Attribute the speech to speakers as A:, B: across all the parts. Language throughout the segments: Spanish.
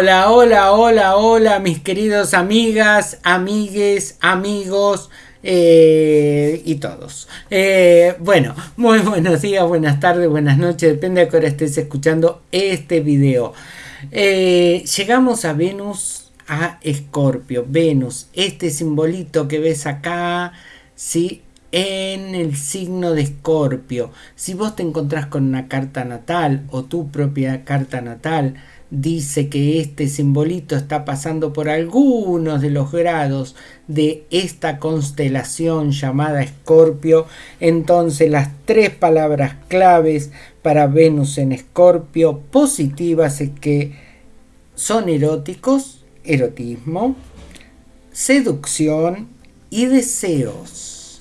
A: Hola, hola, hola, hola, mis queridos amigas, amigues, amigos eh, y todos. Eh, bueno, muy buenos días, buenas tardes, buenas noches, depende de qué hora estés escuchando este video. Eh, llegamos a Venus, a Escorpio. Venus, este simbolito que ves acá, ¿sí? en el signo de Escorpio. Si vos te encontrás con una carta natal o tu propia carta natal, dice que este simbolito está pasando por algunos de los grados de esta constelación llamada Escorpio, entonces las tres palabras claves para Venus en Escorpio positivas es que son eróticos, erotismo, seducción y deseos.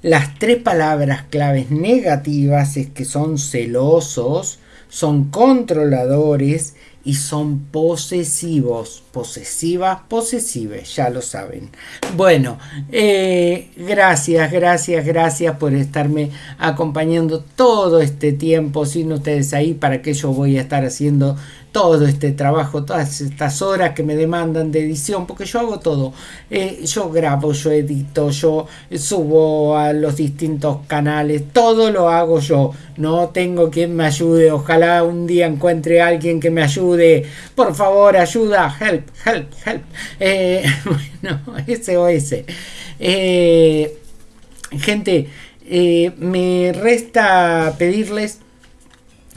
A: Las tres palabras claves negativas es que son celosos, son controladores y son posesivos. Posesivas, posesives, ya lo saben. Bueno, eh, gracias, gracias, gracias por estarme acompañando todo este tiempo sin ustedes ahí para que yo voy a estar haciendo todo este trabajo, todas estas horas que me demandan de edición, porque yo hago todo. Eh, yo grabo, yo edito, yo subo a los distintos canales, todo lo hago yo. No tengo quien me ayude, ojalá un día encuentre a alguien que me ayude. Por favor, ayuda, help, help, help. Eh, SOS. Eh, gente, me resta pedirles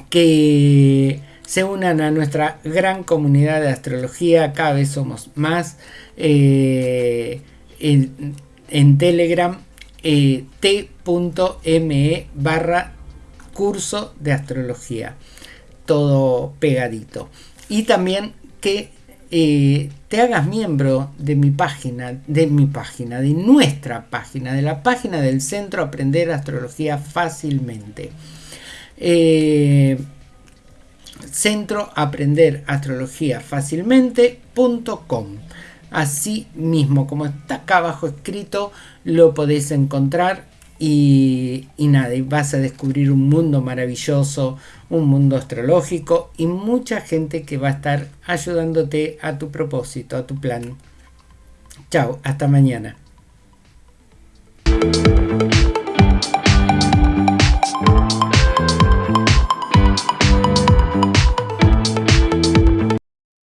A: que se unan a nuestra gran comunidad de astrología. Cada vez somos más eh, en, Telegram eh, t.me barra curso de astrología. Todo pegadito. Y también que eh, te hagas miembro de mi página, de mi página, de nuestra página, de la página del Centro Aprender Astrología Fácilmente centro aprender astrología fácilmente.com. Así mismo, como está acá abajo escrito, lo podéis encontrar y, nada, y vas a descubrir un mundo maravilloso, un mundo astrológico y mucha gente que va a estar ayudándote a tu propósito, a tu plan. Chao, hasta mañana.